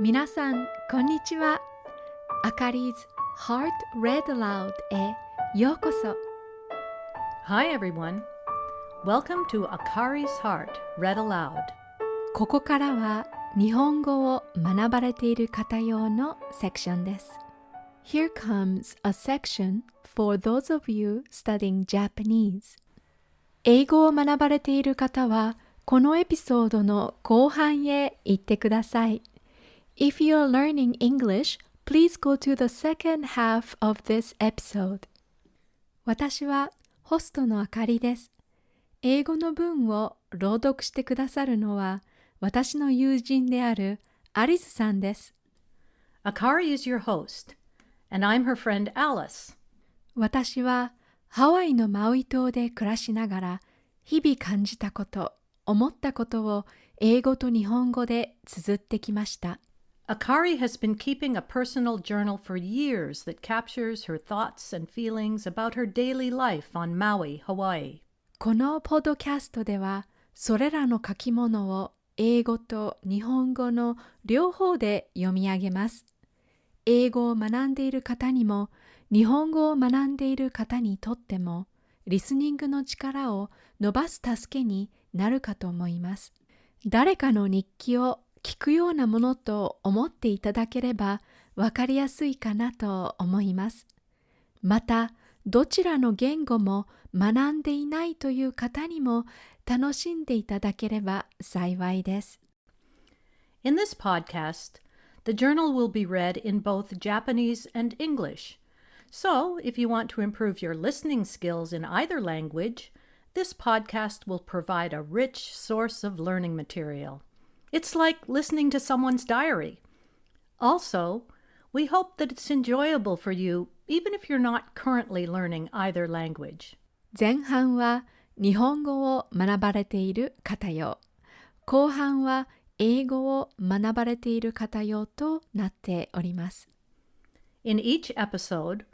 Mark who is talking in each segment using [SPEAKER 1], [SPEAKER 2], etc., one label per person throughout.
[SPEAKER 1] 皆さん、こんにちは。あかり 's Heart Read Aloud へようこそ。
[SPEAKER 2] Hi, everyone. Welcome to Akari's Heart Read Aloud.
[SPEAKER 1] ここからは日本語を学ばれている方用のセクションです。Here comes a section for those of you studying Japanese. 英語を学ばれている方は、このエピソードの後半へ行ってください。If you are learning English, please go to the second half of this episode. 私はホストのあかりです。英語の文を朗読してくださるのは私の友人であるアリスさんです。
[SPEAKER 2] Akari is your host, and I'm her friend Alice.
[SPEAKER 1] 私はハワイのマウイ島で暮らしながら日々感じたこと、思ったことを英語と日本語で綴ってきました。
[SPEAKER 2] Akari has been keeping a personal journal for years that captures her thoughts and feelings about her daily life on Maui, Hawaii.
[SPEAKER 1] このポッドキャストではそれらの書き物を英語と日本語の両方で読み上げます。英語を学んでいる方にも日本語を学んでいる方にとってもリスニングの力を伸ばす助けになるかと思います。誰かの日記を聞くようなものと思っていただければわかりやすいかなと思います。また、どちらの言語も学んでいないという方にも楽しんでいただければ幸いです。
[SPEAKER 2] In this podcast, the journal will be read in both Japanese and English. So, if you want to improve your listening skills in either language, this podcast will provide a rich source of learning material. It's like listening to someone's diary. Also, we hope that it's enjoyable for you even if you're not currently learning either language.
[SPEAKER 1] 前半は日本語を学ばれている方用、後半は英語を学ばれている方用となっております。
[SPEAKER 2] In each episode,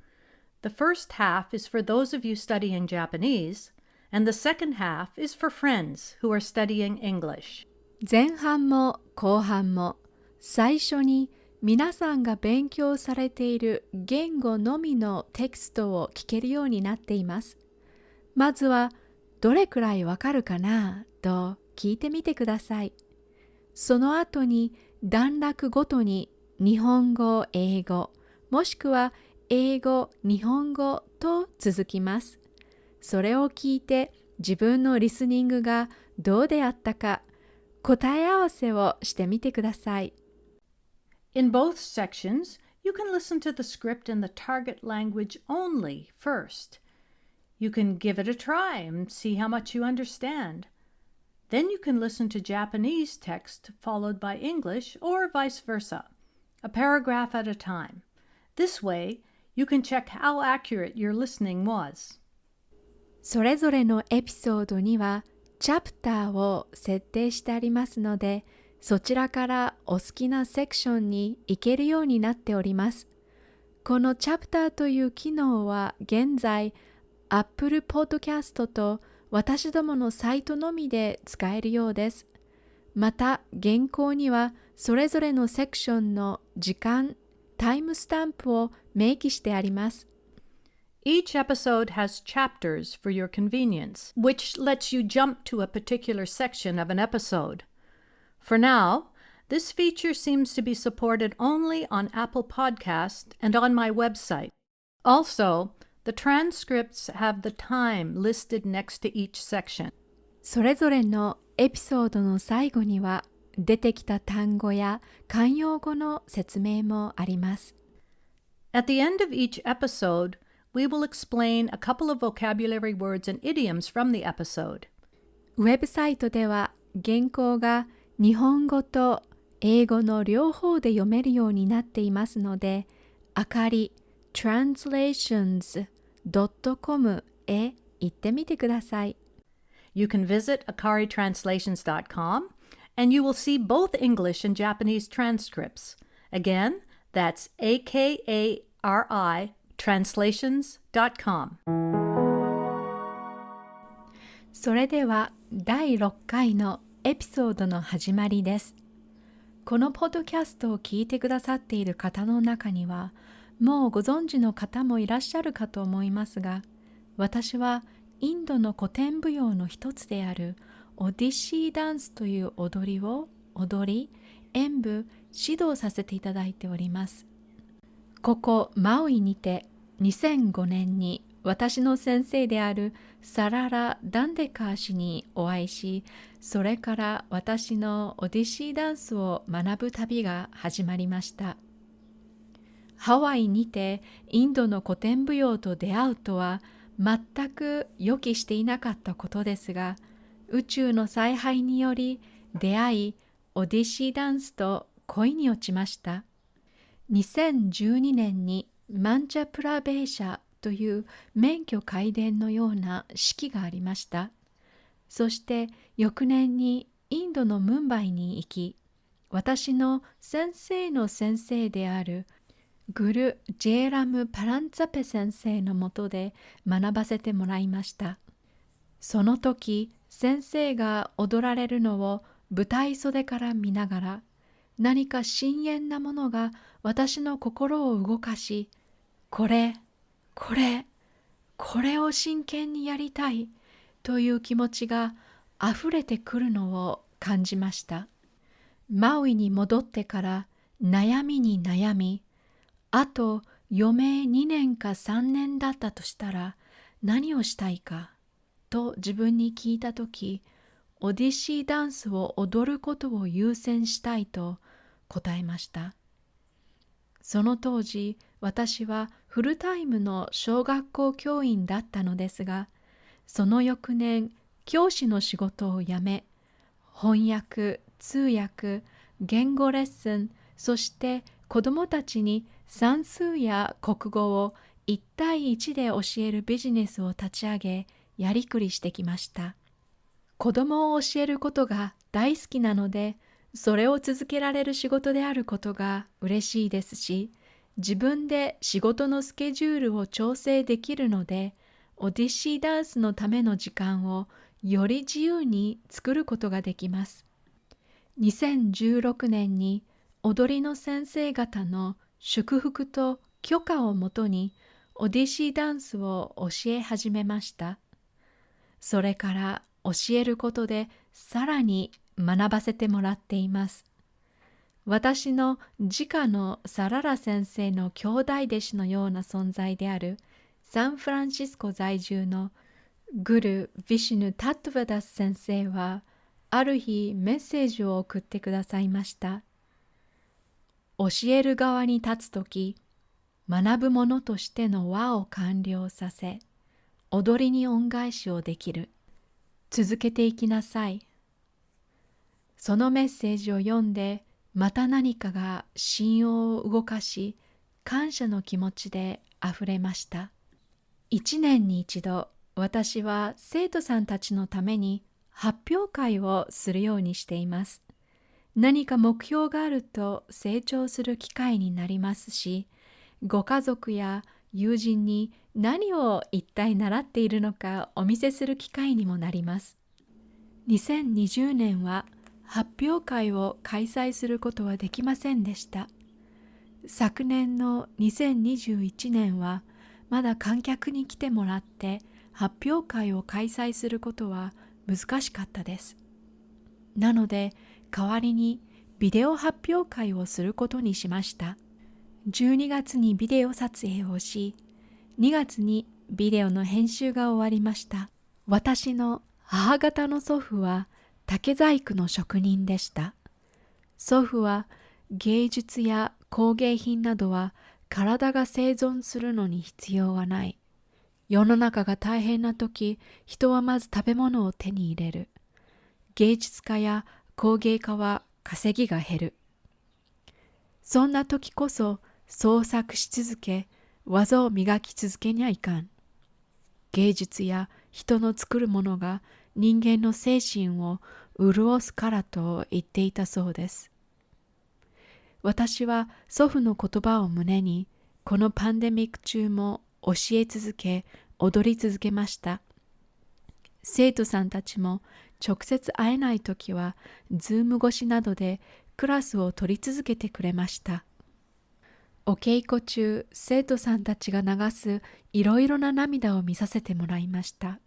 [SPEAKER 2] the first half is for those of you studying Japanese, and the second half is for friends who are studying English.
[SPEAKER 1] 前半も後半も最初に皆さんが勉強されている言語のみのテキストを聞けるようになっています。まずはどれくらいわかるかなと聞いてみてください。その後に段落ごとに日本語、英語、もしくは英語、日本語と続きます。それを聞いて自分のリスニングがどうであったか答え合わせをしてみてください。
[SPEAKER 2] In both sections, you can listen to the script in the target language only first. You can give it a try and see how much you understand. Then you can listen to Japanese text followed by English or vice versa, a paragraph at a time. This way, you can check how accurate your listening was.
[SPEAKER 1] それぞれのエピソードにはチャプターを設定してありますので、そちらからお好きなセクションに行けるようになっております。このチャプターという機能は現在 Apple Podcast と私どものサイトのみで使えるようです。また原稿にはそれぞれのセクションの時間、タイムスタンプを明記してあります。
[SPEAKER 2] Each episode has chapters for your convenience, which lets you jump to a particular section of an episode. For now, this feature seems to be supported only on Apple Podcast and on my website. Also, the transcripts have the time listed next to each section.
[SPEAKER 1] それぞれのエピソードの最後には出てきた単語や慣用語の説明もあります。
[SPEAKER 2] At the end of each episode, we will explain a couple of vocabulary words and idioms from the episode.
[SPEAKER 1] ウェブサイトでは原稿が日本語と英語の両方で読めるようになっていますので、あかり translations.com へ行ってみてください。
[SPEAKER 2] You can visit akaritranslations.com and you will see both English and Japanese transcripts. Again, that's A K A R I translations.com.
[SPEAKER 1] それでは第6回のエピソードの始まりです。このポッドキャストを聞いてくださっている方の中には、もうご存知の方もいらっしゃるかと思いますが、私はインドの古典舞踊の一つであるオディシーダンスという踊りを踊り、演舞、指導させていただいております。ここマウイにて2005年に私の先生であるサララ・ダンデカー氏にお会いし、それから私のオディシーダンスを学ぶ旅が始まりました。ハワイにてインドの古典舞踊と出会うとは全く予期していなかったことですが、宇宙の采配により出会い、オディシーダンスと恋に落ちました。2012年にマンチャプラベーシャという免許改伝のような式がありました。そして翌年にインドのムンバイに行き、私の先生の先生であるグル・ジェーラム・パランツァペ先生のもとで学ばせてもらいました。その時先生が踊られるのを舞台袖から見ながら何か深遠なものが私の心を動かし、これこれこれを真剣にやりたいという気持ちがあふれてくるのを感じました。マウイに戻ってから悩みに悩みあと余命2年か3年だったとしたら何をしたいかと自分に聞いた時オディシーダンスを踊ることを優先したいと答えました。その当時私はフルタイムの小学校教員だったのですがその翌年教師の仕事を辞め翻訳通訳言語レッスンそして子どもたちに算数や国語を1対1で教えるビジネスを立ち上げやりくりしてきました。子どもを教えることが大好きなのでそれを続けられる仕事であることが嬉しいですし自分で仕事のスケジュールを調整できるのでオディシーダンスのための時間をより自由に作ることができます。2016年に踊りの先生方の祝福と許可をもとにオディシーダンスを教え始めました。それから教えることでさらに学ばせてもらっています。私の自家のサララ先生の兄弟弟子のような存在であるサンフランシスコ在住のグル・ヴィシュヌ・タットヴァダス先生はある日メッセージを送ってくださいました。教える側に立つとき、学ぶ者としての和を完了させ、踊りに恩返しをできる。続けていきなさい。そのメッセージを読んで、また何かが信用を動かし感謝の気持ちであふれました一年に一度私は生徒さんたちのために発表会をするようにしています何か目標があると成長する機会になりますしご家族や友人に何を一体習っているのかお見せする機会にもなります2020年は発表会を開催することはできませんでした。昨年の2021年はまだ観客に来てもらって発表会を開催することは難しかったです。なので代わりにビデオ発表会をすることにしました。12月にビデオ撮影をし、2月にビデオの編集が終わりました。私の母方の祖父は竹細工の職人でした。祖父は芸術や工芸品などは体が生存するのに必要はない。世の中が大変な時、人はまず食べ物を手に入れる。芸術家や工芸家は稼ぎが減る。そんな時こそ創作し続け、技を磨き続けにはいかん。芸術や人の作るものが人間の精神を潤すからと言っていたそうです。私は祖父の言葉を胸にこのパンデミック中も教え続け踊り続けました。生徒さんたちも直接会えない時はズーム越しなどでクラスを取り続けてくれました。お稽古中、生徒さんたちが流すいろいろな涙を見させてもらいました。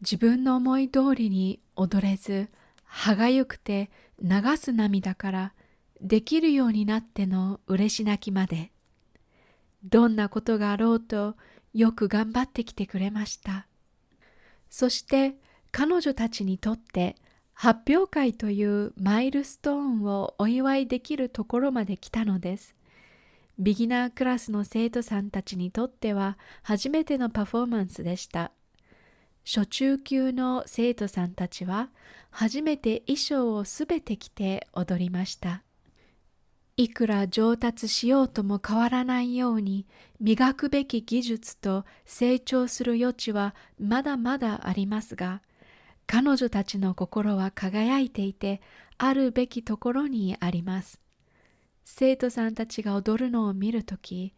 [SPEAKER 1] 自分の思い通りに踊れず、歯がゆくて流す涙からできるようになっての嬉し泣きまで。どんなことがあろうとよく頑張ってきてくれました。そして彼女たちにとって発表会というマイルストーンをお祝いできるところまで来たのです。ビギナークラスの生徒さんたちにとっては初めてのパフォーマンスでした。初中級の生徒さんたちは初めて衣装をすべて着て踊りました。いくら上達しようとも変わらないように磨くべき技術と成長する余地はまだまだありますが、彼女たちの心は輝いていてあるべきところにあります。生徒さんたちが踊るのを見るとき、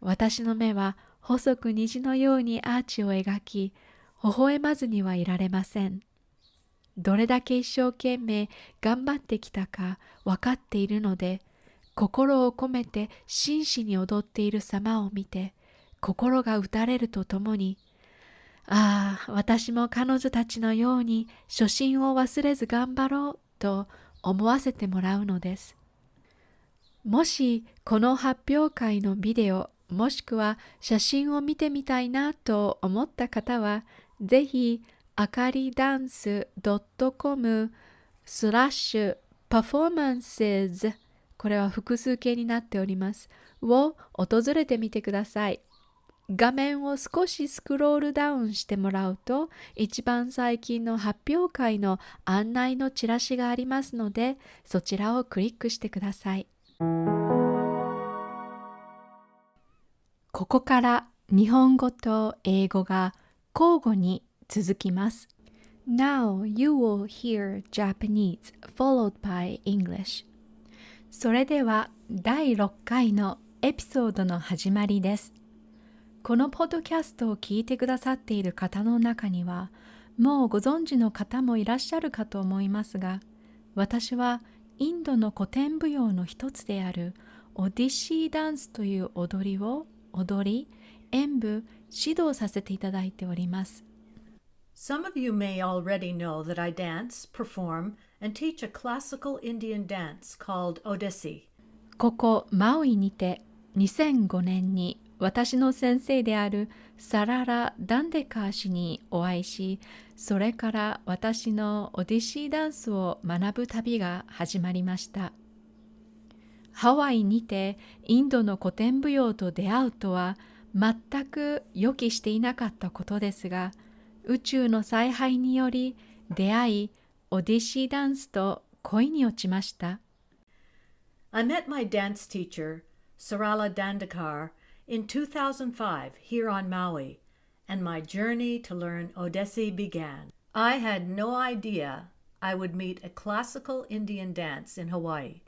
[SPEAKER 1] 私の目は細く虹のようにアーチを描き、微笑まずにはいられません。どれだけ一生懸命頑張ってきたか分かっているので、心を込めて真摯に踊っている様を見て、心が打たれるとともに、ああ、私も彼女たちのように初心を忘れず頑張ろうと思わせてもらうのです。もしこの発表会のビデオもしくは写真を見てみたいなと思った方はぜひあかりダンス .com スラッシュパフォーマンスズこれは複数形になっておりますを訪れてみてください画面を少しスクロールダウンしてもらうと一番最近の発表会の案内のチラシがありますのでそちらをクリックしてください。ここから日本語と英語が交互に続きます。Now you will hear Japanese followed by English. それでは第6回のエピソードの始まりです。このポッドキャストを聞いてくださっている方の中にはもうご存知の方もいらっしゃるかと思いますが私はインドの古典舞踊の一つであるオディシーダンスという踊りを踊り演舞指導させていただいております
[SPEAKER 2] Some of you may already know that I dance, perform, and teach a classical Indian dance called Odissi.
[SPEAKER 1] ここマウイにて2005年に私の先生であるサララ・ダンデカー氏にお会いしそれから私のオディシーダンスを学ぶ旅が始まりました。ハワイにてインドの古典舞踊と出会うとは全く予期していなかったことですが宇宙の采配により出会いオディシーダンスと恋に落ちました。
[SPEAKER 2] I met my dance teacher, Sarala Dandekar, in 2005 here on Maui, and my journey to learn Odessi began. I had no idea I would meet a classical Indian dance in Hawaii,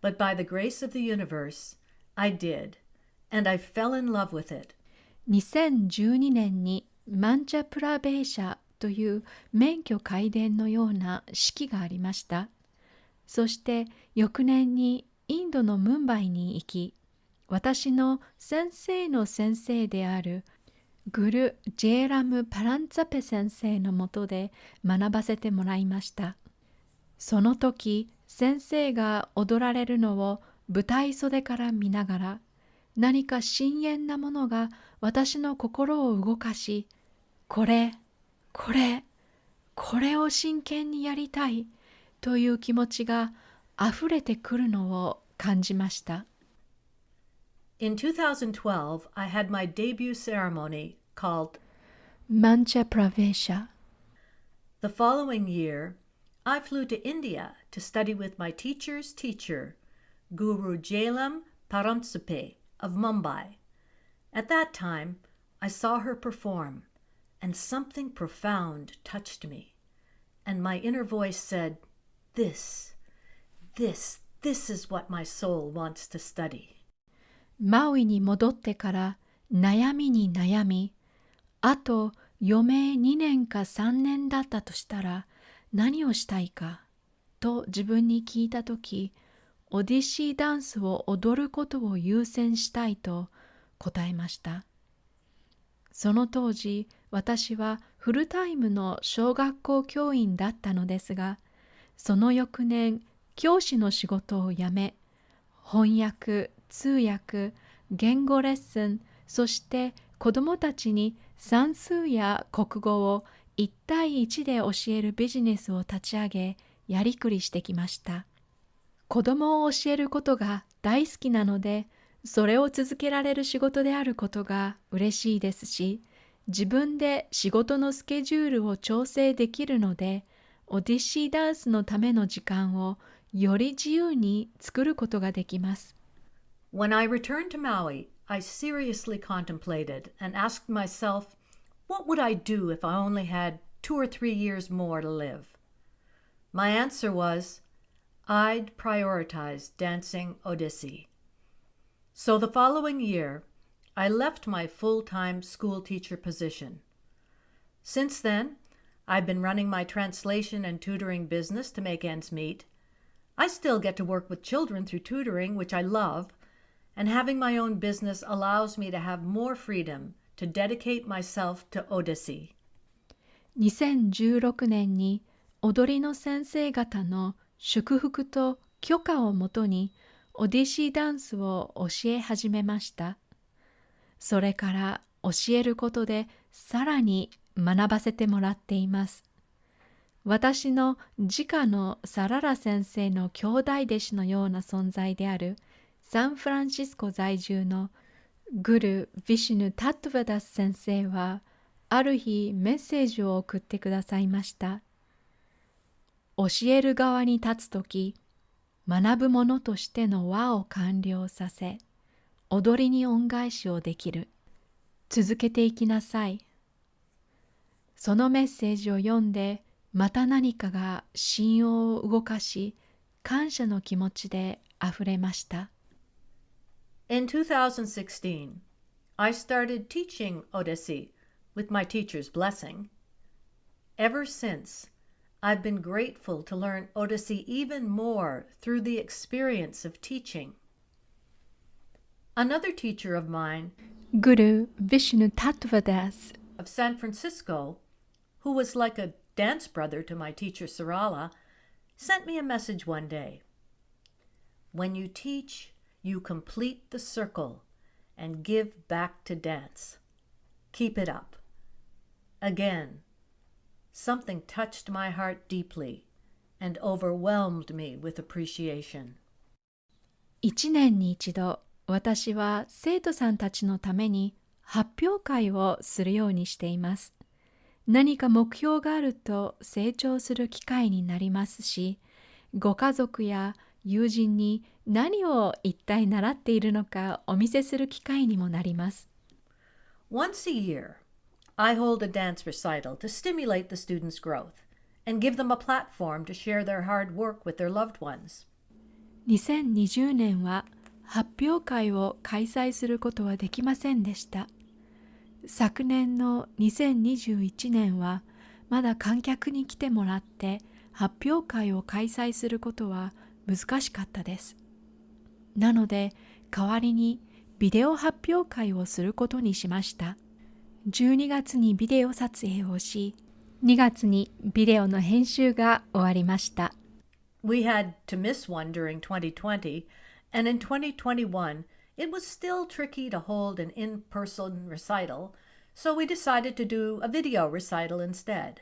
[SPEAKER 2] but by the grace of the universe, I did, and I fell in love with it.
[SPEAKER 1] 2012年にマンチャプラベーシャという免許改伝のような式がありました。そして翌年にインドのムンバイに行き、 私の先生の先生であるグル・ジェーラム・パランツァペ先生のもとで学ばせてもらいました。その時先生が踊られるのを舞台袖から見ながら何か深遠なものが私の心を動かしこれこれこれを真剣にやりたいという気持ちがあふれてくるのを感じました。
[SPEAKER 2] In 2012, I had my debut ceremony called
[SPEAKER 1] Mancha Pravesha.
[SPEAKER 2] The following year, I flew to India to study with my teacher's teacher, Guru Jailam Paramsupe of Mumbai. At that time, I saw her perform, and something profound touched me. And my inner voice said, This, this, this is what my soul wants to study.
[SPEAKER 1] マウイに戻ってから悩みに悩み、あと余命2年か3年だったとしたら何をしたいかと自分に聞いたとき、オディシーダンスを踊ることを優先したいと答えました。その当時私はフルタイムの小学校教員だったのですがその翌年教師の仕事を辞め翻訳通訳言語レッスンそして子どもたちに算数や国語を1対1で教えるビジネスを立ち上げやりくりしてきました子どもを教えることが大好きなのでそれを続けられる仕事であることが嬉しいですし自分で仕事のスケジュールを調整できるのでオディシーダンスのための時間をより自由に作ることができます。
[SPEAKER 2] When I returned to Maui, I seriously contemplated and asked myself, what would I do if I only had two or three years more to live? My answer was, I'd prioritize dancing Odissi. So the following year, I left my full-time school teacher position. Since then, I've been running my translation and tutoring business to make ends meet. I still get to work with children through tutoring, which I love, and having my own business allows me to have more freedom to dedicate myself to Odyssey.
[SPEAKER 1] 2016年に踊りの先生方の祝福と許可をもとにオディシーダンスを教え始めました。それから教えることでさらに学ばせてもらっています。私の自家のサララ先生の兄弟弟子のような存在であるサンフランシスコ在住のグル・ヴィシヌ・タットヴァダス先生はある日メッセージを送ってくださいました。教える側に立つとき、学ぶ者としての輪を完了させ、踊りに恩返しをできる。続けていきなさい。そのメッセージを読んで、また何かが信用を動かし、感謝の気持ちであふれました。
[SPEAKER 2] In 2016, I started teaching Odissi with my teacher's blessing. Ever since, I've been grateful to learn Odissi even more through the experience of teaching. Another teacher of mine,
[SPEAKER 1] Guru Vishnu Tattvadas
[SPEAKER 2] of San Francisco, who was like a dance brother to my teacher Sarala, sent me a message one day. When you teach, you complete the circle and give back to dance. Keep it up. Again, something touched my heart deeply and overwhelmed me with appreciation.
[SPEAKER 1] 一年に一度、私は生徒さんたちのために発表会をするようにしています。何か目標があると成長する機会になりますし、ご家族や 友人に何を一体習っているのかお見せする機会にもなります。
[SPEAKER 2] Once a year, I hold a dance recital to stimulate the students' growth and give them a platform to share their hard work with their loved ones.
[SPEAKER 1] 2020年は発表会を開催することはできませんでした。昨年の2021年はまだ観客に来てもらって発表会を開催することは難しかったです。なので代わりにビデオ発表会をすることにしました。12月にビデオ撮影をし、2月にビデオの編集が終わりました。
[SPEAKER 2] We had to miss one during 2020, and in 2021, it was still tricky to hold an in-person recital, so we decided to do a video recital instead.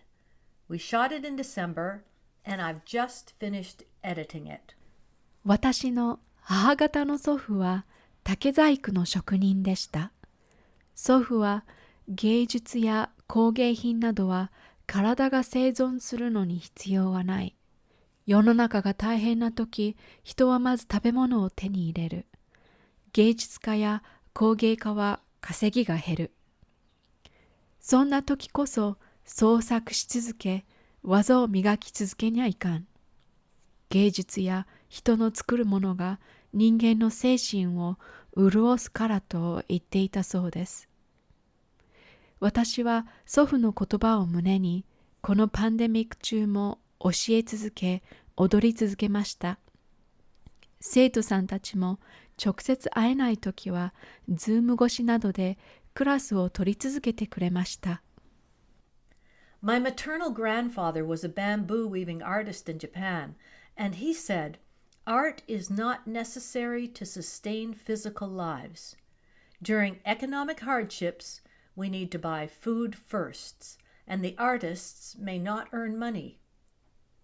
[SPEAKER 2] We shot it in December, and I've just finished editing it.
[SPEAKER 1] 私の母方の祖父は竹細工の職人でした。祖父は芸術や工芸品などは体が生存するのに必要はない。世の中が大変な時、人はまず食べ物を手に入れる。芸術家や工芸家は稼ぎが減る。そんな時こそ創作し続け、技を磨き続けにゃいかん。芸術や人の作るものが人間の精神を潤すからと言っていたそうです。私は祖父の言葉を胸にこのパンデミック中も教え続け踊り続けました。生徒さんたちも直接会えないときは、ズーム越しなどでクラスを取り続けてくれました。
[SPEAKER 2] My maternal grandfather was a bamboo weaving artist in Japan, and he said, Art is not necessary to sustain physical lives. During economic hardships, we need to buy food first, and the artists may not earn money.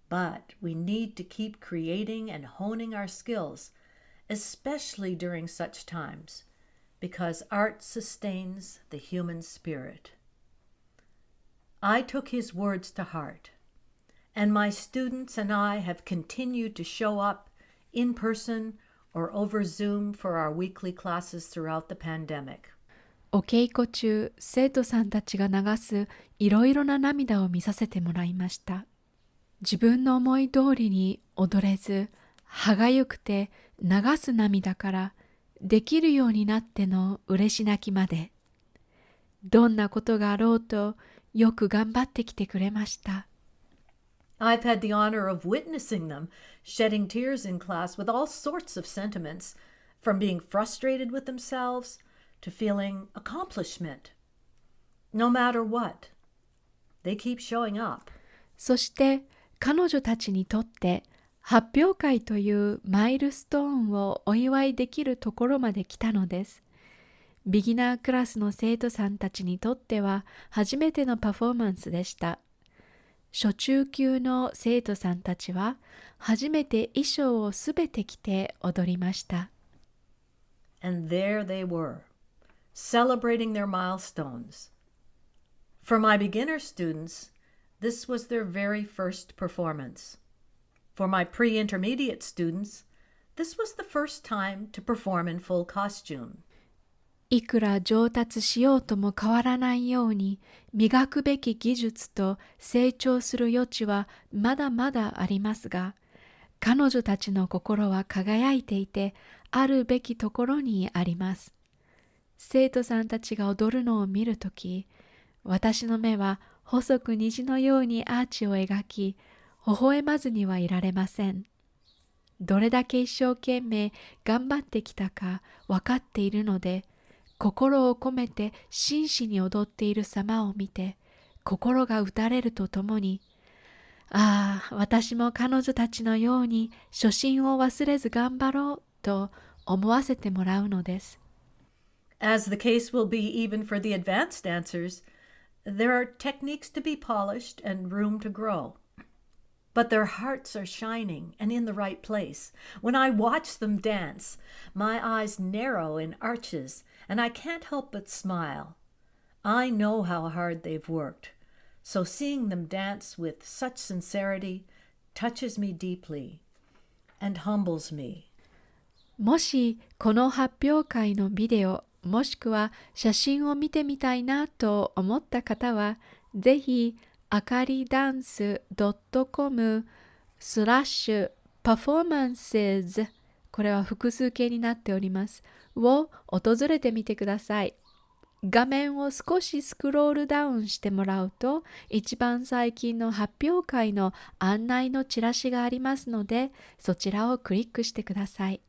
[SPEAKER 2] But we need to keep creating and honing our skills, especially during such times, because art sustains the human spirit. I took his words to heart, and my students and I have continued to show up in person or over Zoom for our weekly classes throughout the pandemic.
[SPEAKER 1] お稽古中、生徒さんたちが流すいろいろな涙を見させてもらいました。自分の思い通りに踊れず、歯がゆくて流す涙から、できるようになっての嬉し泣きまで。どんなことがあろうと、よく頑張ってきてくれました。
[SPEAKER 2] I've had the honor of witnessing them shedding tears in class with all sorts of sentiments, from being frustrated with themselves to feeling accomplishment. No matter what, they keep showing up.
[SPEAKER 1] そして彼女たちにとって発表会というマイルストーンをお祝いできるところまで来たのです。ビギナークラスの生徒さんたちにとっては初めてのパフォーマンスでした。初中級の生徒さんたちは初めて衣装をすべて着て踊りました。
[SPEAKER 2] And there they were, celebrating their milestones. For my beginner students, this was their very first performance. For my pre intermediate students, this was the first time to perform in full costume.
[SPEAKER 1] いくら上達しようとも変わらないように磨くべき技術と成長する余地はまだまだありますが彼女たちの心は輝いていてあるべきところにあります。生徒さんたちが踊るのを見るとき私の目は細く虹のようにアーチを描き微笑まずにはいられません。どれだけ一生懸命頑張ってきたか分かっているので心を込めて真摯に踊っている様を見て心が打たれるとともにああ私も彼女たちのように初心を忘れず頑張ろうと思わせてもらうのです。
[SPEAKER 2] As the case will be even for the advanced dancers, there are techniques to be polished and room to grow. But their hearts are shining and in the right place. When I watch them dance, my eyes narrow in arches, and I can't help but smile. I know how hard they've worked, so seeing them dance with such sincerity touches me deeply and humbles me.
[SPEAKER 1] もしこの発表会のビデオもしくは写真を見てみたいなと思った方はぜひあかりダンス .com スラッシュパフォーマンスズこれは複数形になっております を訪れてみてください画面を少しスクロールダウンしてもらうと一番最近の発表会の案内のチラシがありますのでそちらをクリックしてください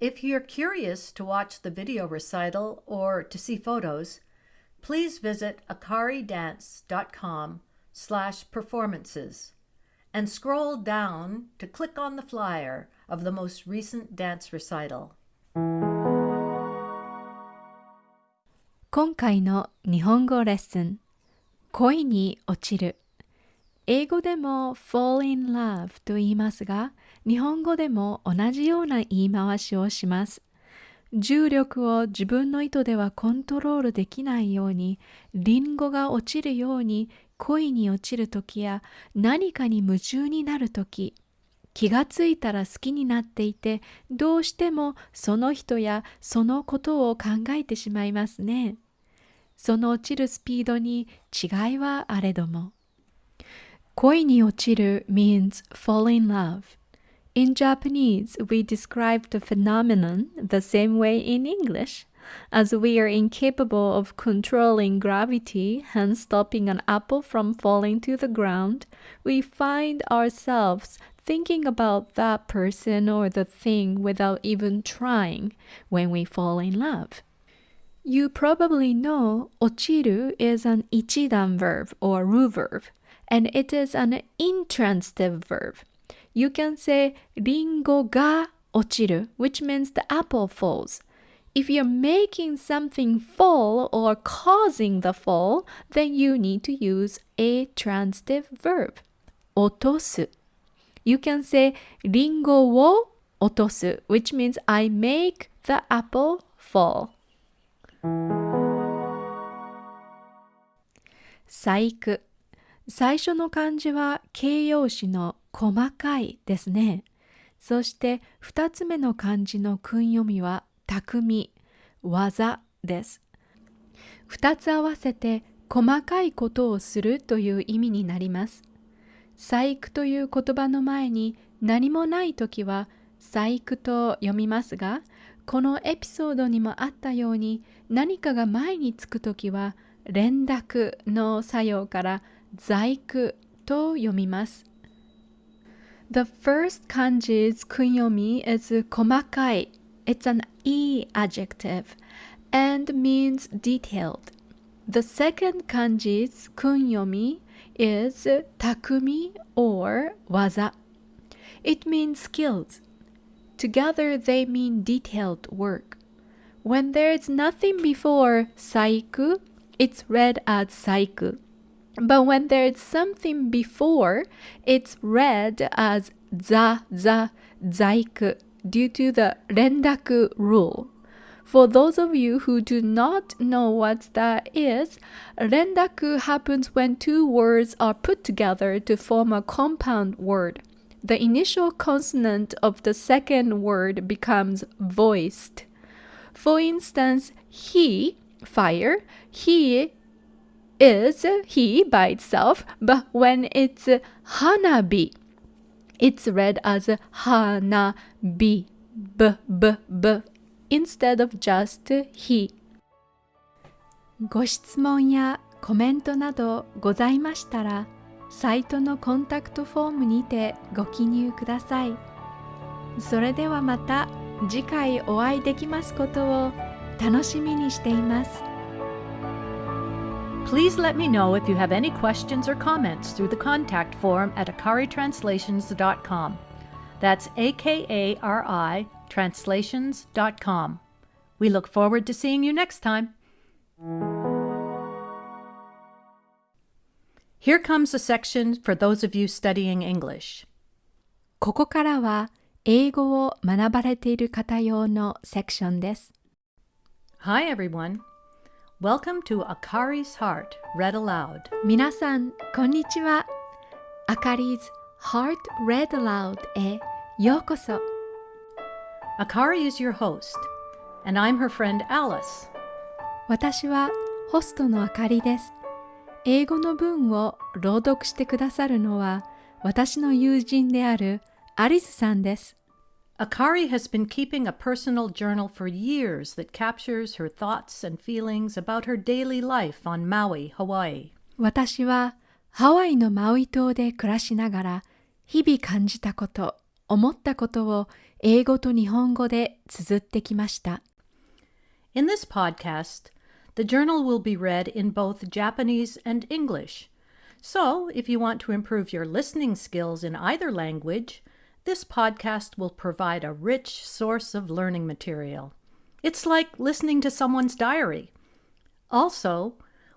[SPEAKER 2] If you're curious to watch the video recital or to see photos, please visit akaridance.com slash performances and scroll down to click on the flyer of the most recent dance recital.
[SPEAKER 1] 今回の日本語レッスン恋に落ちる。英語でも fall in love と言いますが日本語でも同じような言い回しをします。重力を自分の意図ではコントロールできないようにリンゴが落ちるように恋に落ちる時や何かに夢中になる時。気がついたら好きになっていてどうしてもその人やそのことを考えてしまいますね。その落ちるスピードに違いはあれども。恋に落ちる means fall in love. In Japanese, we describe the phenomenon the same way in English. as we are incapable of controlling gravity and stopping an apple from falling to the ground, we find ourselves thinking about that person or the thing without even trying when we fall in love. You probably know ochiru is an ichidan verb or ru verb, and it is an intransitive verb. You can say ringo ga ochiru, which means the apple falls. If you're making something fall or causing the fall, then you need to use a transitive verb. 落とす You can say リンゴを落とす which means I make the apple fall. 細工最初の漢字は形容詞の細かいですね。そして2つ目の漢字の訓読みは匠、技です。2つ合わせて細かいことをするという意味になります。細工という言葉の前に何もない時は細工と読みますが、このエピソードにもあったように何かが前につく時は連絡の作用から在句と読みます。The first kanji's kunyomi is komakai. It's an e adjective and means detailed. The second kanji's kunyomi is takumi or waza. It means skills. Together they mean detailed work. When there's nothing before saiku, it's read as saiku. But when there's something before, it's read as za za zaiku due to the rendaku rule. For those of you who do not know what that is, rendaku happens when two words are put together to form a compound word. The initial consonant of the second word becomes voiced. For instance, he, fire, he is he by itself, but when it's hanabi, it's read as hanabi, b, b, b, instead of just he. ご質問やコメントなどございましたら、サイトのコンタクトフォームにてご記入ください。それではまた次回お会いできますことを楽しみにしています。
[SPEAKER 2] Please let me know if you have any questions or comments through the contact form at akaritranslations.com. That's A K A R I translations.com. We look forward to seeing you next time. Here comes a section for those of you studying English.
[SPEAKER 1] ここからは英語を学ばれている方用のセクションです。
[SPEAKER 2] Hi everyone. Welcome to Akari's Heart Read Aloud.
[SPEAKER 1] 皆さん、こんにちは。Akari's Heart Read Aloud へようこそ。
[SPEAKER 2] Akari is your host, and I'm her friend Alice.
[SPEAKER 1] 私はホストのあかりです。英語の文を朗読してくださるのは私の友人であるアリスさんです。
[SPEAKER 2] Akari has been keeping a personal journal for years that captures her thoughts and feelings about her daily life on Maui, Hawaii.
[SPEAKER 1] 私はハワイのマウイ島で暮らしながら日々感じたこと、思ったことを英語と日本語で綴ってきました。
[SPEAKER 2] In this podcast, the journal will be read in both Japanese and English. So, if you want to improve your listening skills in either language, this podcast will provide a rich source of learning material. It's like listening to someone's diary. Also,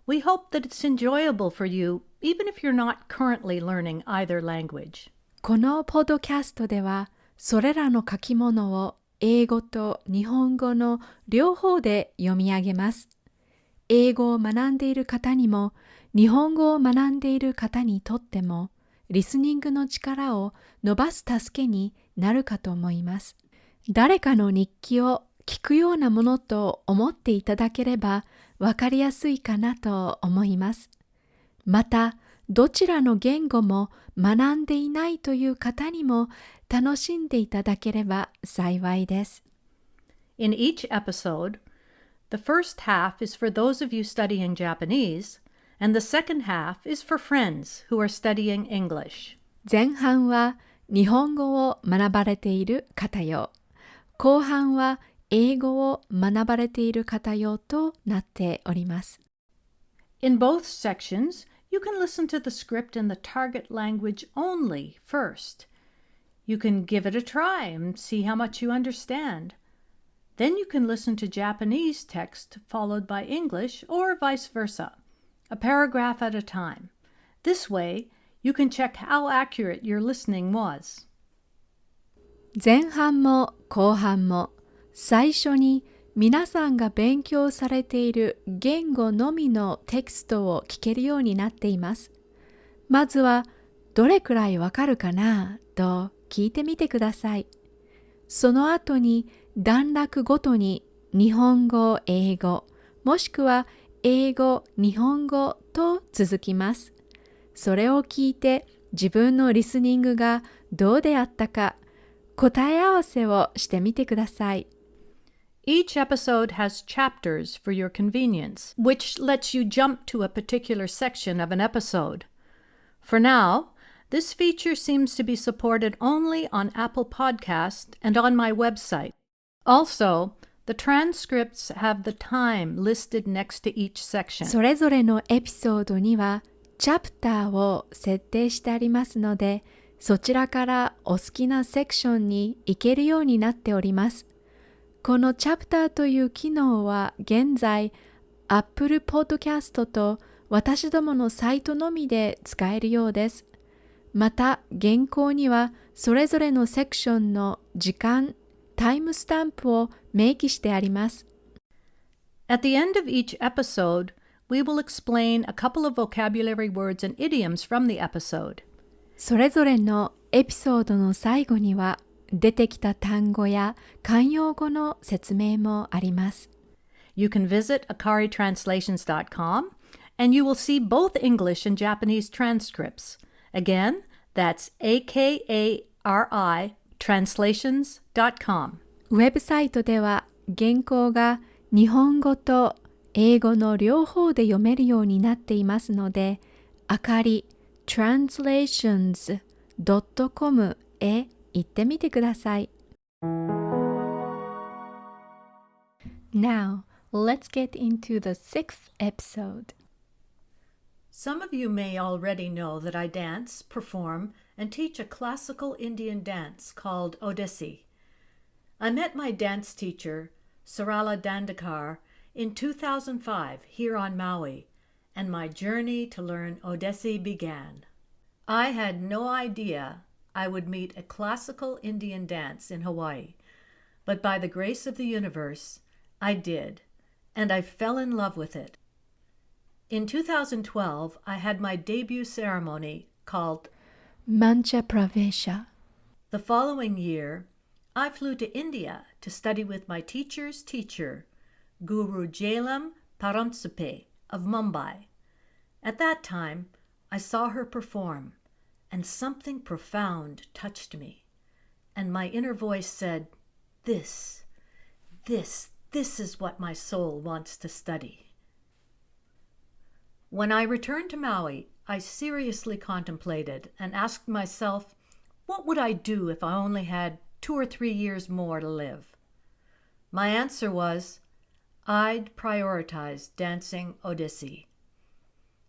[SPEAKER 2] we hope that it's enjoyable for you even if you're not currently learning either language.
[SPEAKER 1] このポッドキャストではそれらの書き物を英語と日本語の両方で読み上げます。英語を学んでいる方にも日本語を学んでいる方にとっても リスニングの力を伸ばす助けになるかと思います。誰かの日記を聞くようなものと思っていただければわかりやすいかなと思います。また、どちらの言語も学んでいないという方にも楽しんでいただければ幸いです。
[SPEAKER 2] In each episode, the first half is for those of you studying Japanese and the second half is for friends who are studying English.
[SPEAKER 1] 前半は 日本語を学ばれている方用、後半は英語を学ばれている方用となっております。
[SPEAKER 2] In both sections, you can listen to the script in the target language only first. You can give it a try and see how much you understand. Then you can listen to Japanese text followed by English or vice versa, A paragraph at a time. This way, you can check how accurate your listening was.
[SPEAKER 1] 前半も後半も最初に皆さんが勉強されている言語のみのテキストを聞けるようになっています。まずはどれくらいわかるかな？と聞いてみてください。その後に段落ごとに日本語、英語、もしくは英語、日本語と続きます。それを聞いて自分のリスニングがどうであったか答え合わせをしてみてください。
[SPEAKER 2] Each episode has chapters for your convenience, which lets you jump to a particular section of an episode. For now, this feature seems to be supported only on Apple Podcast and on my website. Also, the transcripts have the time listed next to each section.
[SPEAKER 1] それぞれのエピソードにはチャプターを設定してありますので、そちらからお好きなセクションに行けるようになっております。このチャプターという機能は現在 Apple Podcast と私どものサイトのみで使えるようです。また原稿にはそれぞれのセクションの時間、タイムスタンプを明記してあります。
[SPEAKER 2] At the end of each episode, we will explain a couple of vocabulary words and idioms from the episode.
[SPEAKER 1] それぞれのエピソードの最後には出てきた単語や慣用語の説明もあります。
[SPEAKER 2] You can visit akaritranslations.com and you will see both English and Japanese transcripts. Again, that's akari translations.com.
[SPEAKER 1] ウェブサイトでは原稿が日本語と英語の両方で読めるようになっていますので、あかり translations.com へ行ってみてください。Now, let's get into the sixth episode.
[SPEAKER 2] Some of you may already know that I dance, perform, and teach a classical Indian dance called Odissi. I met my dance teacher, Sarala Dandekar, in 2005 here on Maui, and my journey to learn Odissi began. I had no idea I would meet a classical Indian dance in Hawaii. But by the grace of the universe, I did, and I fell in love with it. In 2012, I had my debut ceremony called
[SPEAKER 1] Mancha Pravesha.
[SPEAKER 2] The following year, I flew to India to study with my teacher's teacher, Guru Jailam Paramsupe of Mumbai. At that time, I saw her perform and something profound touched me. And my inner voice said, This, this, this is what my soul wants to study. When I returned to Maui, I seriously contemplated and asked myself, what would I do if I only had two or three years more to live? My answer was, I'd prioritize dancing Odissi.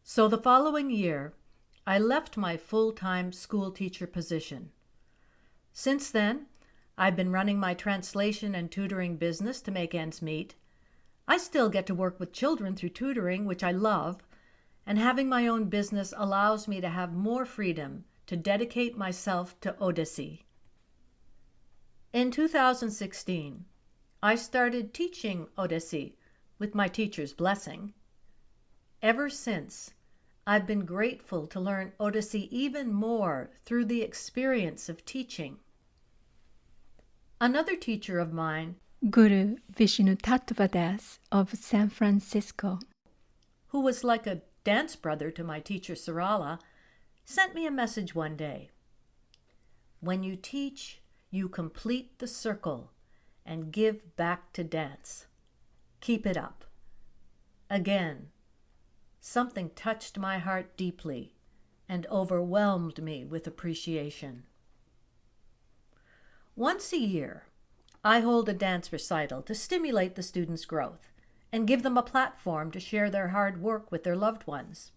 [SPEAKER 2] So the following year, I left my full-time school teacher position. Since then, I've been running my translation and tutoring business to make ends meet. I still get to work with children through tutoring, which I love, and having my own business allows me to have more freedom to dedicate myself to Odissi. In 2016, I started teaching Odissi with my teacher's blessing. Ever since, I've been grateful to learn Odissi even more through the experience of teaching. Another teacher of mine,
[SPEAKER 1] Guru Vishnu Tattvadas of San Francisco,
[SPEAKER 2] who was like a dance brother to my teacher Sarala, sent me a message one day. When you teach, you complete the circle and give back to dance. Keep it up. Again, something touched my heart deeply and overwhelmed me with appreciation. Once a year, I hold a dance recital to stimulate the students' growth and give them a platform to share their hard work with their loved ones.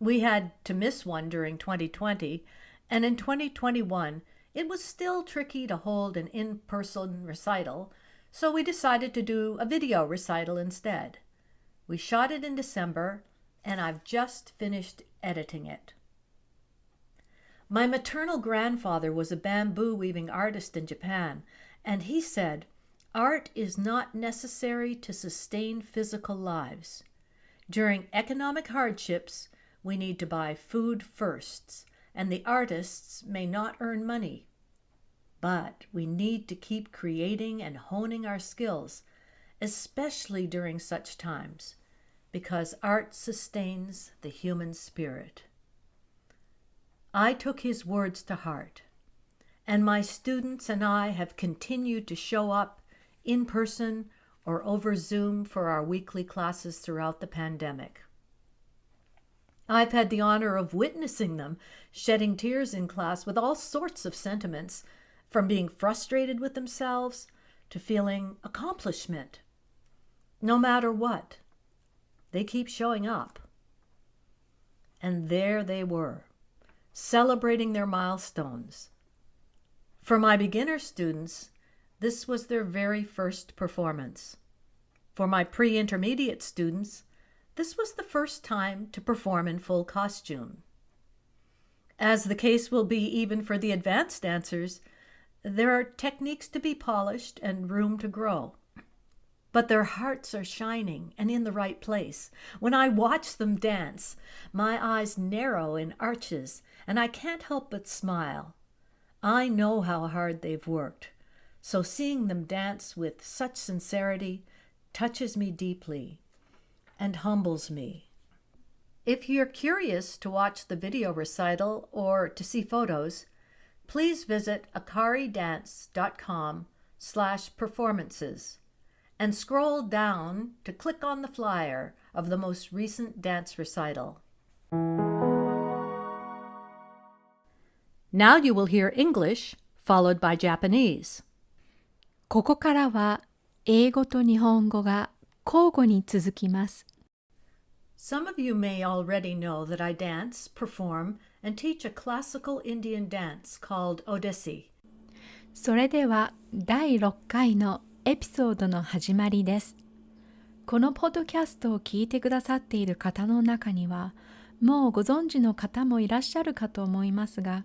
[SPEAKER 2] We had to miss one during 2020, and in 2021, it was still tricky to hold an in person recital, so we decided to do a video recital instead. We shot it in December, and I've just finished editing it. My maternal grandfather was a bamboo weaving artist in Japan, and he said, Art is not necessary to sustain physical lives. During economic hardships, we need to buy food firsts, and the artists may not earn money. But we need to keep creating and honing our skills, especially during such times, because art sustains the human spirit. I took his words to heart, and my students and I have continued to show up in person or over Zoom for our weekly classes throughout the pandemic. I've had the honor of witnessing them shedding tears in class with all sorts of sentiments, from being frustrated with themselves to feeling accomplishment. No matter what, they keep showing up. And there they were, celebrating their milestones. For my beginner students, this was their very first performance. For my pre intermediate students, this was the first time to perform in full costume. As the case will be even for the advanced dancers, there are techniques to be polished and room to grow. But their hearts are shining and in the right place. When I watch them dance, my eyes narrow in arches, and I can't help but smile. I know how hard they've worked, so seeing them dance with such sincerity touches me deeply and humbles me. If you're curious to watch the video recital or to see photos, please visit akaridance.com slash performances and scroll down to click on the flyer of the most recent dance recital. Now you will hear English followed by Japanese.
[SPEAKER 1] ここからは英語と日本語が交互に続きます。
[SPEAKER 2] Some of you may already know that I dance, perform, and teach a classical Indian dance called Odissi.
[SPEAKER 1] それでは第6回のエピソードの始まりです。このポッドキャストを聞いてくださっている方の中には、もうご存知の方もいらっしゃるかと思いますが、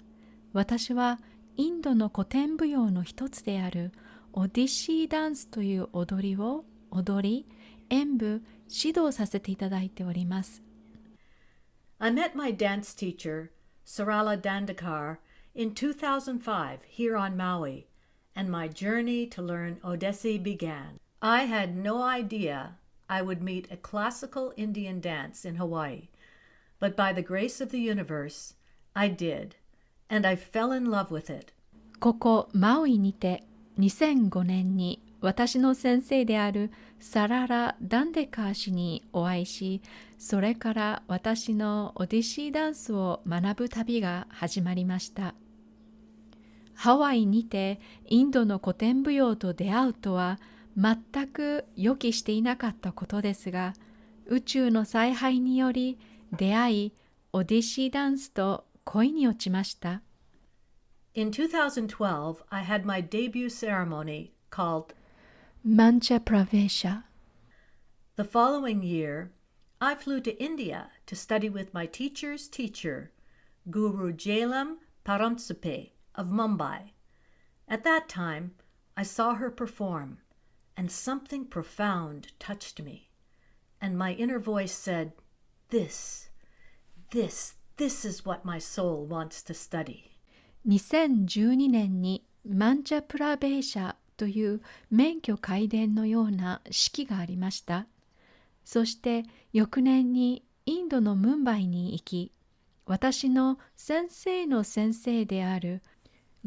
[SPEAKER 1] 私はインドの古典舞踊の一つであるオディシーダンスという踊りを踊り、演舞、指導させていただいております。
[SPEAKER 2] I met my dance teacher, Sarala Dandekar, in 2005 here on Maui, and my journey to learn Odissi began. I had no idea I would meet a classical Indian dance in Hawaii, but by the grace of the universe, I did, and I fell in love with it.
[SPEAKER 1] ここマウイにて2005年に私の先生であるサララ・ダンデカー氏にお会いしそれから私のオディシーダンスを学ぶ旅が始まりました。ハワイにてインドの古典舞踊と出会うとは全く予期していなかったことですが宇宙の采配により出会いオディシーダンスと恋に落ちました。
[SPEAKER 2] In 2012, I had my debut ceremony called
[SPEAKER 1] マンチャ・プラベーシャ
[SPEAKER 2] The following year, I flew to India to study with my teacher's teacher, Guru Jailam Paramsupe of Mumbai. At that time, I saw her perform, and something profound touched me. And my inner voice said, This, this, this is what my soul wants to study.
[SPEAKER 1] 2012年にマンチャプラベーシャ という免許改伝のような式がありました。そして翌年にインドのムンバイに行き、私の先生の先生である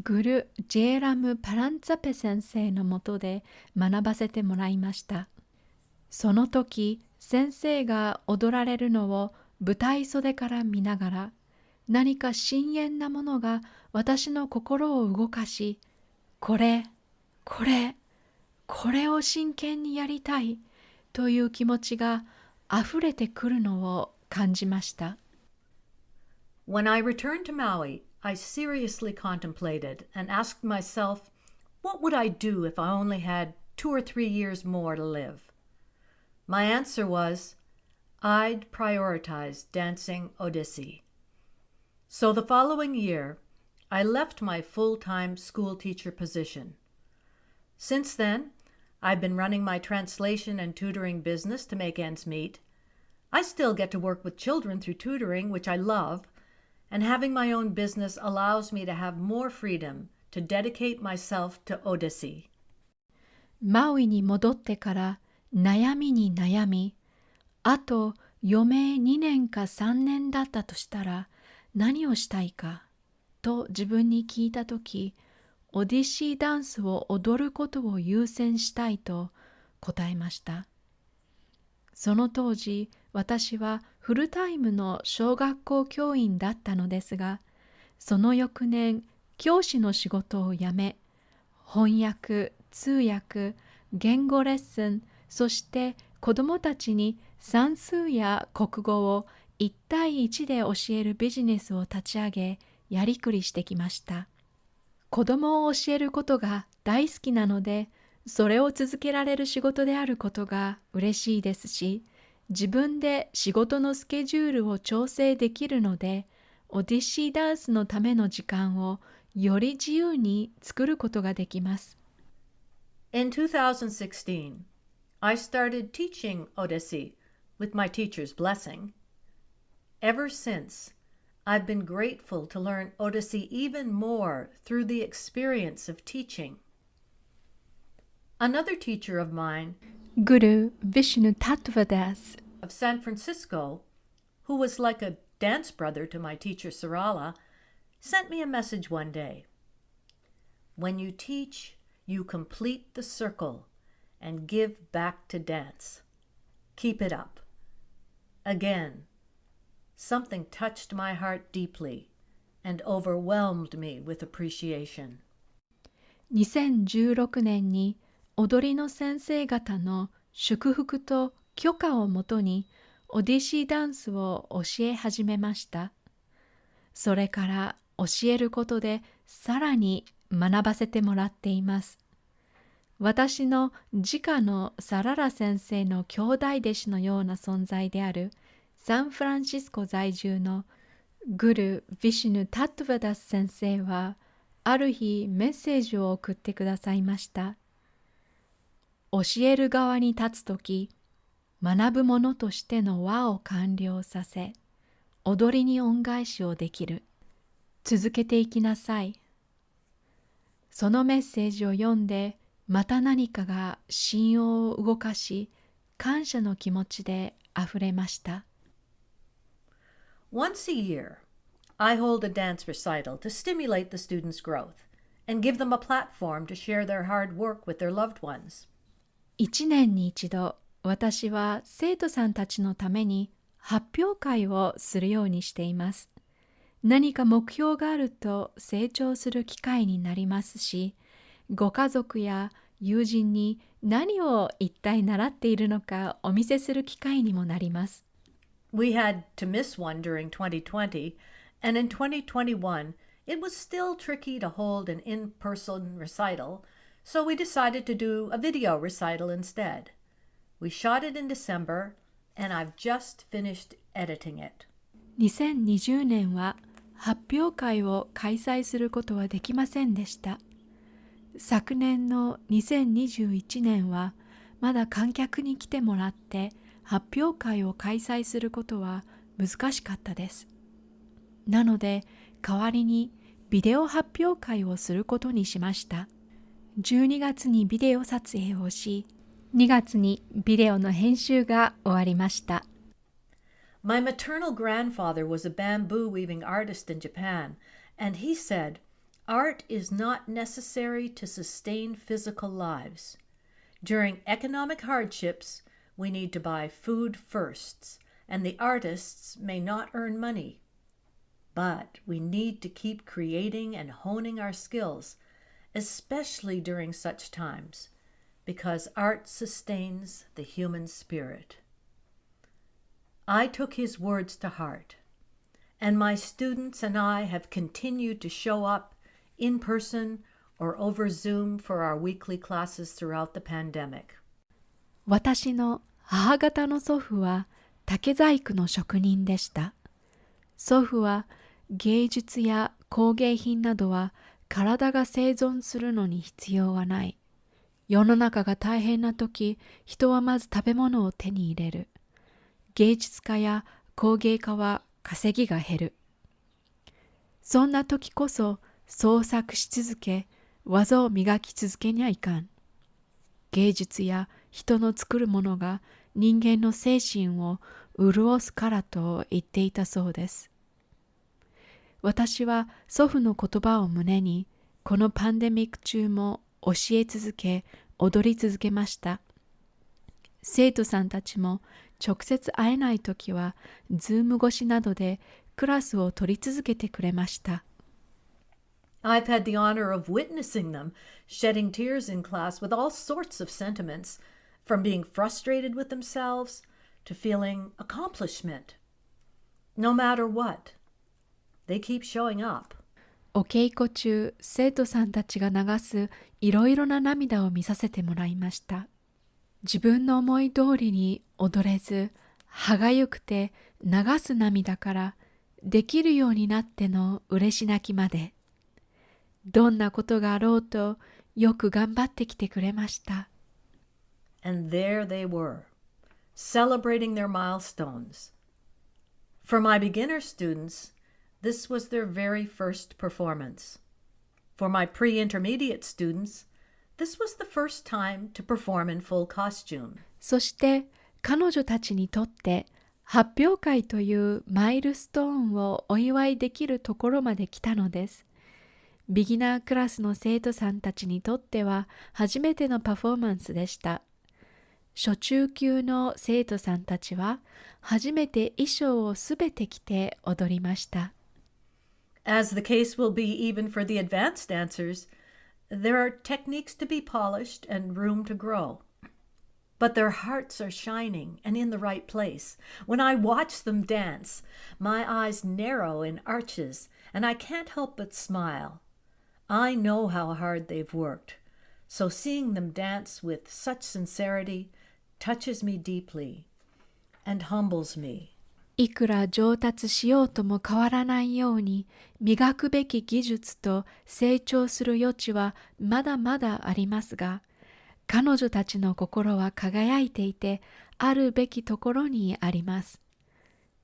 [SPEAKER 1] グル・ジェーラム・パランツァペ先生のもとで学ばせてもらいました。その時先生が踊られるのを舞台袖から見ながら何か深遠なものが私の心を動かしこれ、これ、これを真剣にやりたいという気持ちがあふれてくるのを感じました。
[SPEAKER 2] When I returned to Maui, I seriously contemplated and asked myself, what would I do if I only had two or three years more to live? My answer was, I'd prioritize dancing Odissi. So the following year, I left my full time school teacher position. Since then, I've been running my translation and tutoring business to make ends meet. I still get to work with children through tutoring, which I love, and having my own business allows me to have more freedom to dedicate myself to Odissi.
[SPEAKER 1] マウイに戻ってから悩みに悩み、あと余命2年か3年だったとしたら何をしたいかと自分に聞いたとき、 オディシーダンスを踊ることを優先したいと答えました。その当時、私はフルタイムの小学校教員だったのですが、その翌年、教師の仕事を辞め、翻訳、通訳、言語レッスン、そして子どもたちに算数や国語を1対1で教えるビジネスを立ち上げ、やりくりしてきました。子どもを教えることが大好きなので、それを続けられる仕事であることが嬉しいですし、自分で仕事のスケジュールを調整できるので、オディシーダンスのための時間をより自由に作ることができます。
[SPEAKER 2] In 2016, I started teaching Odissi with my teacher's blessing. Ever since, I've been grateful to learn Odyssey even more through the experience of teaching. Another teacher of mine,
[SPEAKER 1] Guru Vishnu Tattvadas
[SPEAKER 2] of San Francisco, who was like a dance brother to my teacher Sarala, sent me a message one day. When you teach, you complete the circle and give back to dance. Keep it up. Again, something touched my heart deeply and overwhelmed me with appreciation.
[SPEAKER 1] 2016年に踊りの先生方の祝福と許可をもとにオディシーダンスを教え始めました。それから教えることでさらに学ばせてもらっています。私の直のサララ先生の兄弟弟子のような存在であるサンフランシスコ在住のグル・ヴィシヌ・タトヴァダス先生はある日メッセージを送ってくださいました。教える側に立つとき、学ぶ者としての輪を完了させ、踊りに恩返しをできる。続けていきなさい。そのメッセージを読んで、また何かが信用を動かし、感謝の気持ちであふれました。
[SPEAKER 2] Once a year, I hold a dance recital to stimulate the students' growth and give them a platform to share their hard work with their loved ones.
[SPEAKER 1] 一年に一度、私は生徒さんたちのために発表会をするようにしています。何か目標があると成長する機会になりますし、ご家族や友人に何を一体習っているのかお見せする機会にもなります。
[SPEAKER 2] We had to miss one during 2020, and in 2021, it was still tricky to hold an in person recital, so we decided to do a video recital instead. We shot it in December, and I've just finished editing it.
[SPEAKER 1] 2020年は発表会を開催することはできませんでした。昨年の2021年はまだ観客に来てもらって 発表会を開催することは難しかったです。なので代わりにビデオ発表会をすることにしました。12月にビデオ撮影をし、2月にビデオの編集が終わりました。
[SPEAKER 2] My maternal grandfather was a bamboo weaving artist in Japan, and he said, Art is not necessary to sustain physical lives. During economic hardships, we need to buy food first, and the artists may not earn money. But we need to keep creating and honing our skills, especially during such times, because art sustains the human spirit. I took his words to heart, and my students and I have continued to show up in person or over Zoom for our weekly classes throughout the pandemic.
[SPEAKER 1] 私の母方の祖父は竹細工の職人でした。祖父は芸術や工芸品などは体が生存するのに必要はない。世の中が大変な時、人はまず食べ物を手に入れる。芸術家や工芸家は稼ぎが減る。そんな時こそ創作し続け、技を磨き続けにはいかん。芸術や人の作るものが人間の精神を潤すからと言っていたそうです。私は祖父の言葉を胸に、このパンデミック中も教え続け、踊り続けました。生徒さんたちも直接会えない時は、ズーム越しなどでクラスを取り続けてくれました。
[SPEAKER 2] I've had the honor of witnessing them shedding tears in class with all sorts of sentiments, from being frustrated with themselves to feeling accomplishment. No matter what, they keep showing up.
[SPEAKER 1] お稽古中、生徒さんたちが流すいろいろな涙を見させてもらいました。自分の思い通りに踊れず、歯がゆくて流す涙から、できるようになっての嬉し泣きまで。どんなことがあろうとよく頑張ってきてくれました。
[SPEAKER 2] And there they were, celebrating their milestones. For my beginner students, this was their very first performance. For my pre intermediate students, this was the first time to perform in full costume.
[SPEAKER 1] そして彼女たちにとって発表会というマイルストーンをお祝いできるところまで来たのです。ビギナークラスの生徒さんたちにとっては初めてのパフォーマンスでした。 初中級の生徒さんたちは初めて衣装をすべて着て踊りました。
[SPEAKER 2] As the case will be even for the advanced dancers, there are techniques to be polished and room to grow. But their hearts are shining and in the right place. When I watch them dance, my eyes narrow in arches, and I can't help but smile. I know how hard they've worked, so seeing them dance with such sincerity touches me deeply and humbles me.
[SPEAKER 1] いくら上達しようとも変わらないように磨くべき技術と成長する余地はまだまだありますが彼女たちの心は輝いていてあるべきところにあります。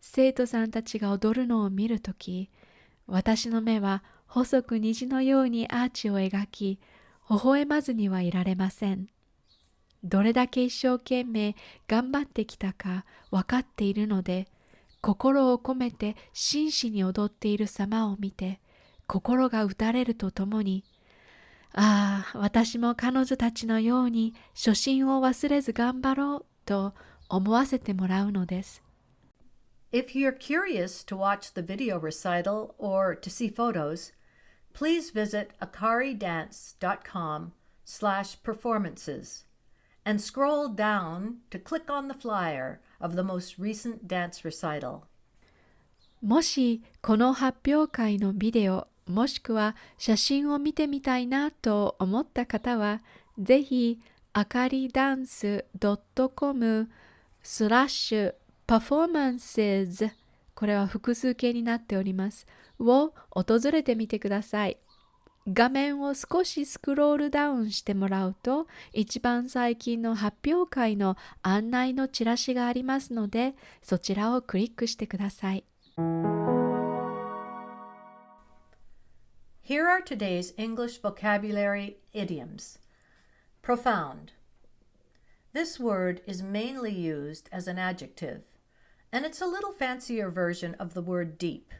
[SPEAKER 1] 生徒さんたちが踊るのを見るとき私の目は細く虹のようにアーチを描き、微笑まずにはいられません。どれだけ一生懸命頑張ってきたか分かっているので、心を込めて真摯に踊っている様を見て、心が打たれるとともに、ああ、私も彼女たちのように初心を忘れず頑張ろうと思わせてもらうのです。
[SPEAKER 2] If you're curious to watch the video recital or to see photos, please visit akaridance.com slash performances and scroll down to click on the flyer of the most recent dance recital.
[SPEAKER 1] もしこの発表会のビデオもしくは写真を見てみたいなと思った方はぜひあかりダンス .com スラッシュパフォーマンスこれは複数形になっておりますを訪れてみてください。画面を少しスクロールダウンしてもらうと一番最近の発表会の案内のチラシがありますのでそちらをクリックしてください。
[SPEAKER 2] Here are today's English vocabulary idioms. Profound. This word is mainly used as an adjective, and it's a little fancier version of the word deep.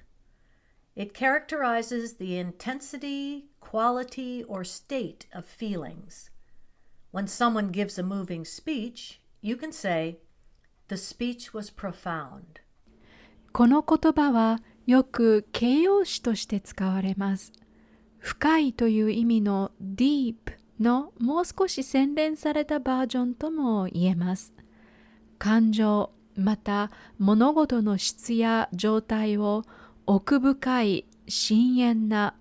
[SPEAKER 2] It characterizes the intensity, quality, or state of feelings. When someone gives a moving speech, you can say, The speech was profound.
[SPEAKER 1] この言葉はよく形容詞として使われます。深いという意味の deep のもう少し洗練されたバージョンとも言えます。感情また物事の質や状態を奥深い深遠な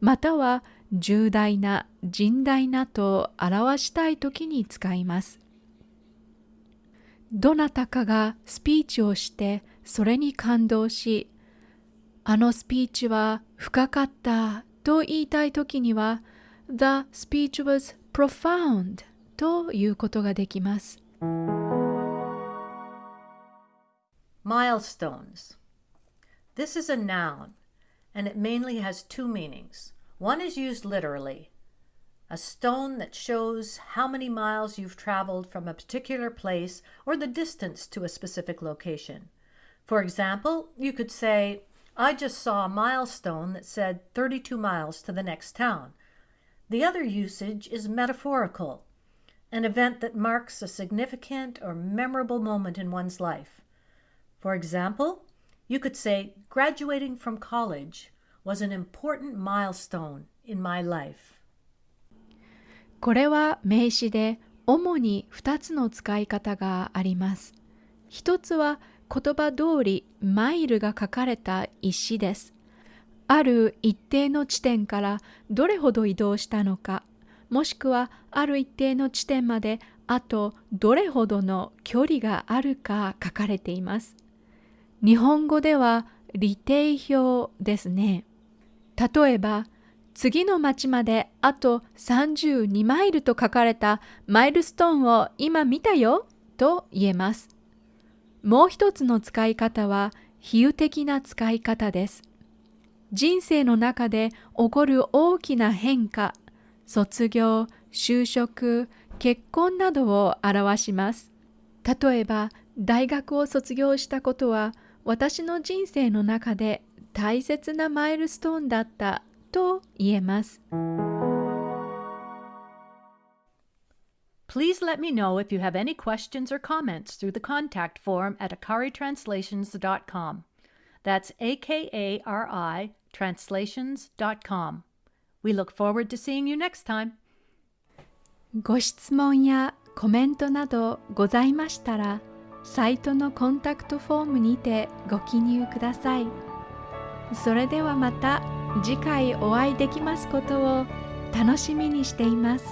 [SPEAKER 1] または重大な甚大なと表したい時に使います。どなたかがスピーチをしてそれに感動しあのスピーチは深かったと言いたい時には The speech was profound ということができます。
[SPEAKER 2] Milestones This is a noun and it mainly has two meanings. One is used literally, a stone that shows how many miles you've traveled from a particular place or the distance to a specific location. For example, you could say, I just saw a milestone that said 32 miles to the next town. The other usage is metaphorical, an event that marks a significant or memorable moment in one's life. For example, you could say, graduating from college was an important milestone in my life.
[SPEAKER 1] これは名詞で主に2つの使い方があります。一つは言葉通りマイルが書かれた石です。ある一定の地点からどれほど移動したのか、もしくはある一定の地点まであとどれほどの距離があるか書かれています。日本語では利定表ですね。例えば、次の町まであと32マイルと書かれたマイルストーンを今見たよと言えます。もう一つの使い方は比喩的な使い方です。人生の中で起こる大きな変化、卒業、就職、結婚などを表します。例えば、大学を卒業したことは私の人生の中で大切なマイルストーンだったと言えます。
[SPEAKER 2] Please let me know if you have any questions or comments through the contact form at akaritranslations.com. That's A K A R I translations.com. We look forward to seeing you next time.
[SPEAKER 1] ご質問やコメントなどございましたら、サイトのコンタクトフォームにてご記入ください。それではまた次回お会いできますことを楽しみにしています。